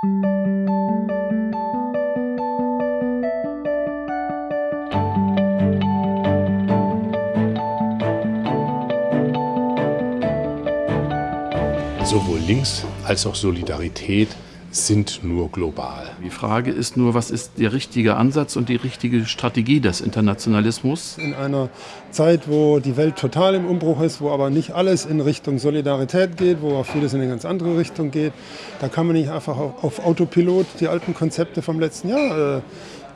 Sowohl Links als auch Solidarität sind nur global. Die Frage ist nur, was ist der richtige Ansatz und die richtige Strategie des Internationalismus? In einer Zeit, wo die Welt total im Umbruch ist, wo aber nicht alles in Richtung Solidarität geht, wo auch vieles in eine ganz andere Richtung geht, da kann man nicht einfach auf Autopilot die alten Konzepte vom letzten Jahr äh,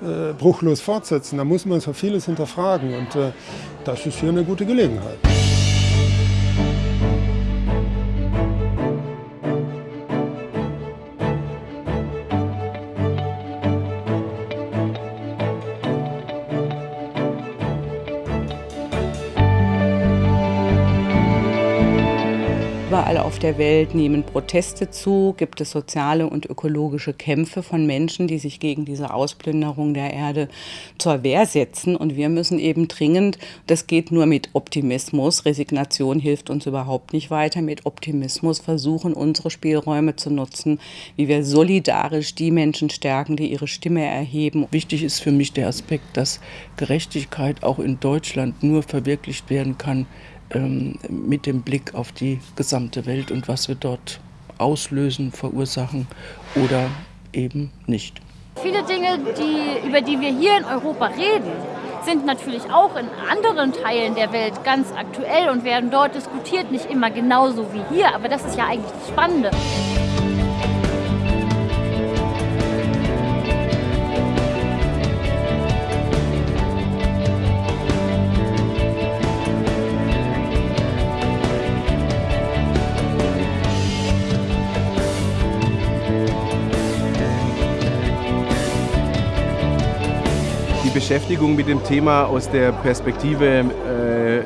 äh, bruchlos fortsetzen. Da muss man so vieles hinterfragen und äh, das ist hier eine gute Gelegenheit. Überall auf der Welt nehmen Proteste zu, gibt es soziale und ökologische Kämpfe von Menschen, die sich gegen diese Ausplünderung der Erde zur Wehr setzen. Und wir müssen eben dringend, das geht nur mit Optimismus, Resignation hilft uns überhaupt nicht weiter, mit Optimismus versuchen, unsere Spielräume zu nutzen, wie wir solidarisch die Menschen stärken, die ihre Stimme erheben. Wichtig ist für mich der Aspekt, dass Gerechtigkeit auch in Deutschland nur verwirklicht werden kann, ähm, mit dem Blick auf die gesamte Welt und was wir dort auslösen, verursachen oder eben nicht. Viele Dinge, die, über die wir hier in Europa reden, sind natürlich auch in anderen Teilen der Welt ganz aktuell und werden dort diskutiert, nicht immer genauso wie hier, aber das ist ja eigentlich das Spannende. Beschäftigung mit dem Thema aus der Perspektive äh,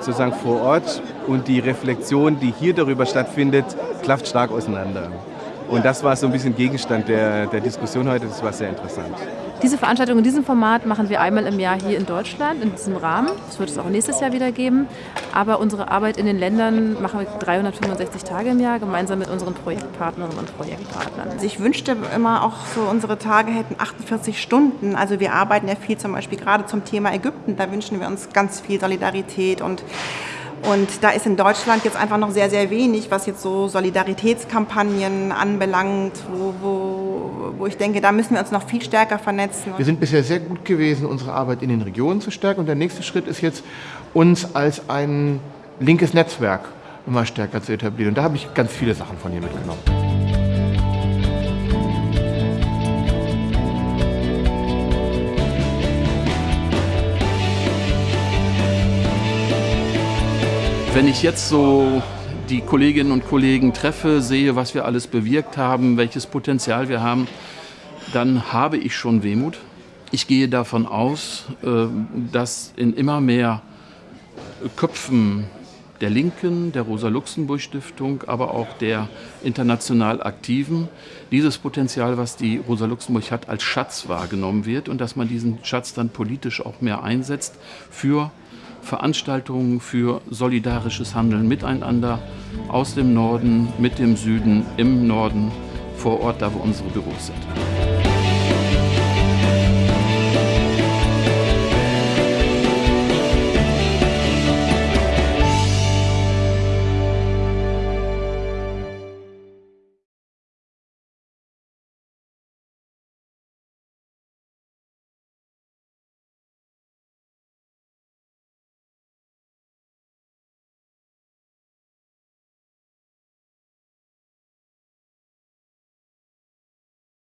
sozusagen vor Ort und die Reflexion, die hier darüber stattfindet, klafft stark auseinander. Und das war so ein bisschen Gegenstand der, der Diskussion heute, das war sehr interessant. Diese Veranstaltung in diesem Format machen wir einmal im Jahr hier in Deutschland, in diesem Rahmen. Das wird es auch nächstes Jahr wieder geben. Aber unsere Arbeit in den Ländern machen wir 365 Tage im Jahr, gemeinsam mit unseren Projektpartnerinnen und Projektpartnern. Also ich wünschte immer auch so, unsere Tage hätten 48 Stunden. Also wir arbeiten ja viel zum Beispiel gerade zum Thema Ägypten. Da wünschen wir uns ganz viel Solidarität und und da ist in Deutschland jetzt einfach noch sehr, sehr wenig, was jetzt so Solidaritätskampagnen anbelangt, wo, wo, wo ich denke, da müssen wir uns noch viel stärker vernetzen. Wir sind bisher sehr gut gewesen, unsere Arbeit in den Regionen zu stärken. Und der nächste Schritt ist jetzt, uns als ein linkes Netzwerk immer stärker zu etablieren. Und da habe ich ganz viele Sachen von hier mitgenommen. Wenn ich jetzt so die Kolleginnen und Kollegen treffe, sehe, was wir alles bewirkt haben, welches Potenzial wir haben, dann habe ich schon Wehmut. Ich gehe davon aus, äh, dass in immer mehr Köpfen der Linken, der Rosa-Luxemburg-Stiftung, aber auch der international Aktiven dieses Potenzial, was die Rosa-Luxemburg hat, als Schatz wahrgenommen wird und dass man diesen Schatz dann politisch auch mehr einsetzt für Veranstaltungen für solidarisches Handeln miteinander aus dem Norden, mit dem Süden, im Norden, vor Ort, da wo unsere Büros sind.